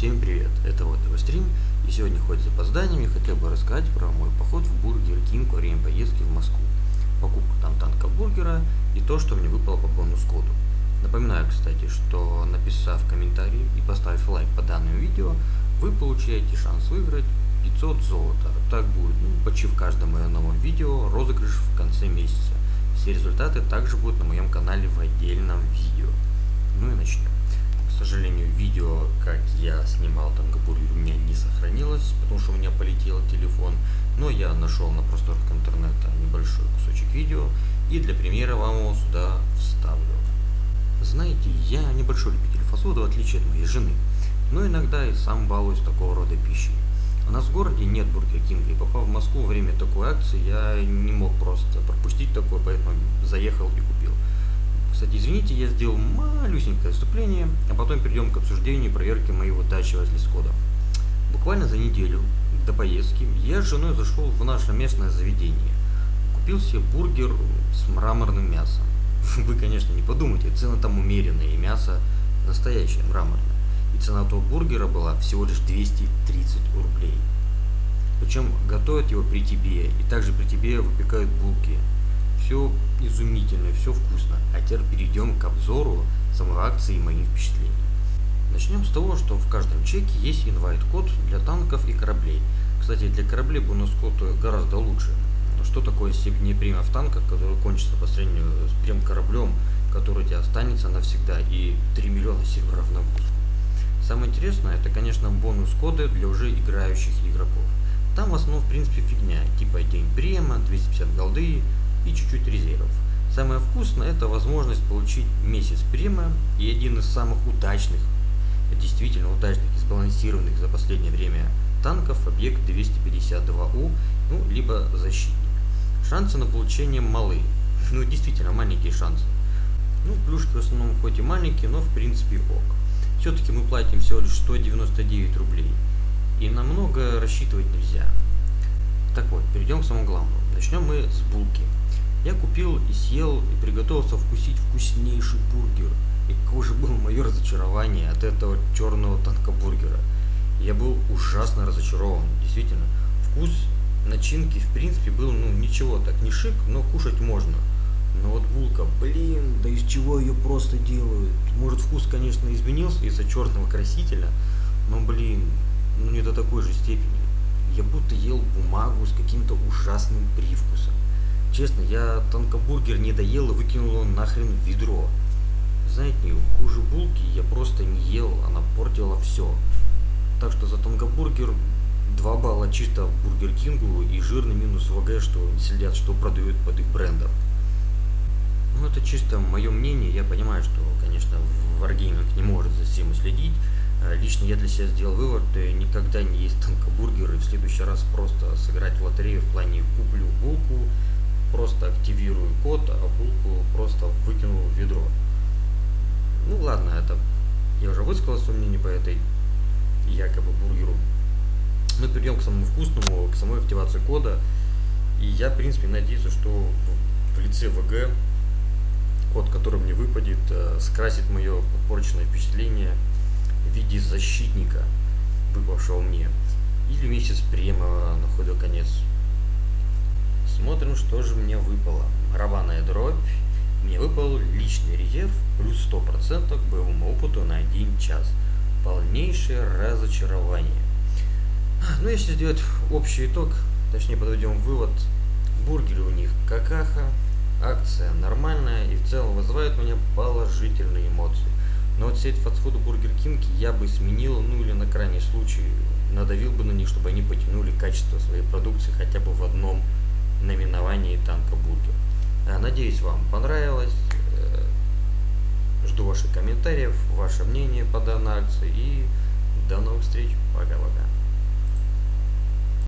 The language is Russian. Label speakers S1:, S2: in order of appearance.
S1: Всем привет, это вот его стрим, и сегодня хоть с я хотел бы рассказать про мой поход в Бургер Кинг во время поездки в Москву, покупку там танка бургера и то, что мне выпало по бонус-коду. Напоминаю, кстати, что написав комментарий и поставив лайк по данному видео, вы получаете шанс выиграть 500 золота. Так будет ну, почти в каждом моем новом видео розыгрыш в конце месяца. Все результаты также будут на моем канале в отдельном видео. Ну и начнем. Сожалению, видео, как я снимал Тангапурью, у меня не сохранилось, потому что у меня полетел телефон. Но я нашел на просторах интернета небольшой кусочек видео и для примера вам его сюда вставлю. Знаете, я небольшой любитель фастфуда, в отличие от моей жены, но иногда и сам балуюсь такого рода пищей. У нас в городе нет Бургер Кинга, и попав в Москву во время такой акции, я не мог просто пропустить такое, поэтому заехал и купил. Кстати, извините, я сделал малюсенькое вступление, а потом перейдем к обсуждению и проверке моего дачи возле Скода. Буквально за неделю до поездки я с женой зашел в наше местное заведение. Купил себе бургер с мраморным мясом. Вы, конечно, не подумайте, цены там умеренные, и мясо настоящее, мраморное. И цена того бургера была всего лишь 230 рублей. Причем готовят его при тебе, и также при тебе выпекают булки все изумительно, все вкусно. А теперь перейдем к обзору самой акции и моим впечатлениям. Начнем с того, что в каждом чеке есть инвайт-код для танков и кораблей. Кстати, для кораблей бонус-код гораздо лучше. Что такое степень премия в танках, который кончится по сравнению с прем кораблем, который у тебя останется навсегда, и 3 миллиона серверов на пуск. Самое интересное, это, конечно, бонус-коды для уже играющих игроков. Там в основном, в принципе, фигня, типа день према, 250 голды, и чуть-чуть резервов. Самое вкусное это возможность получить месяц према и один из самых удачных, действительно удачных и сбалансированных за последнее время танков объект 252У, ну, либо защитник. Шансы на получение малы, ну действительно маленькие шансы. Ну, плюшки в основном хоть и маленькие, но в принципе ок. Все-таки мы платим всего лишь 199 рублей. И намного рассчитывать нельзя. Так вот, перейдем к самому главному. Начнем мы с булки. Я купил и съел и приготовился вкусить вкуснейший бургер. И какое же было мое разочарование от этого черного танкобургера. Я был ужасно разочарован. Действительно, вкус начинки в принципе был ну ничего так, не шик, но кушать можно. Но вот булка, блин, да из чего ее просто делают? Может вкус, конечно, изменился из-за черного красителя, но блин, ну не до такой же степени. Я будто ел бумагу с каким-то ужасным привкусом. Честно, я танкобургер не доел и выкинул он нахрен в ведро. Знаете, хуже булки я просто не ел, она портила все. Так что за танкобургер 2 балла чисто Бургер Кингу и жирный минус ВГ, что не следят, что продают под их брендом. Ну это чисто мое мнение, я понимаю, что, конечно, Wargaming не может за всем следить. Э, лично я для себя сделал вывод, никогда не есть танкобургер и в следующий раз просто сыграть в лотерею в плане куплю булку, просто активирую код, а булку просто выкинул в ведро. Ну ладно, это я уже высказал свое мнение по этой якобы бургеру. Мы перейдем к самому вкусному, к самой активации кода. И я, в принципе, надеюсь, что в, в лице ВГ код, который мне выпадет, э, скрасит мое подпорченное впечатление в виде защитника, выпавшего мне. Или месяц према на ходу конец Смотрим, что же мне выпало. Барабанная дробь. Мне выпал личный резерв плюс 100% к боевому опыту на 1 час. Полнейшее разочарование. Ну, если сделать общий итог, точнее подведем вывод, бургеры у них какаха, акция нормальная и в целом вызывает у меня положительные эмоции. Но вот сеть фастфуда Бургер Кинг я бы сменил, ну или на крайний случай надавил бы на них, чтобы они потянули качество своей продукции хотя бы в одном наименовании танкобургер. Э, надеюсь, вам понравилось. Э, жду ваших комментариев, ваше мнение по данной акции и до новых встреч. Пока-пока.